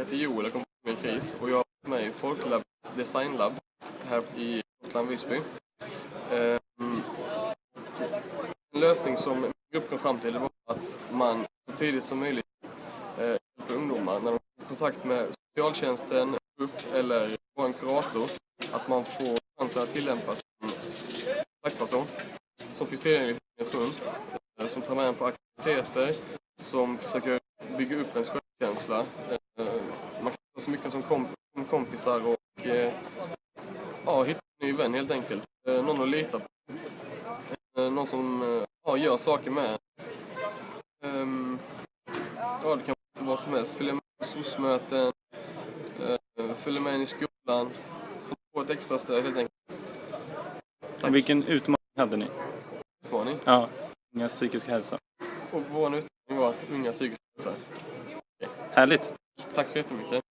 heter Joel och kommer från KRIS och jag har varit med i Folklabs designlab här i Gotland, Visby. Ehm, en lösning som min grupp kom fram till var att man så tidigt som möjligt eh, hjälper ungdomar när de får kontakt med socialtjänsten, upp eller en kurator, att man får chansen att tillämpa sin kontaktperson som finns tillgänglig dygnet runt, eh, som tar med en på aktiviteter, som försöker bygga upp ens självkänsla. Eh, Man kan vara så mycket som komp som kompisar och eh, ja, hitta en ny vän helt enkelt. Eh, Någon att lita på. Eh, Någon som eh, ja, gör saker med Ehm, Ja, det kan vara vad som helst. Följa med på SOS-möten, eh, följa med in i skolan. Så få ett extra stöd helt enkelt. Och vilken utmaning hade ni? Utmaning. Ja, ungas psykiska hälsa. Och vår utmaning var unga psykisk hälsa. Härligt! Tack så jättemycket.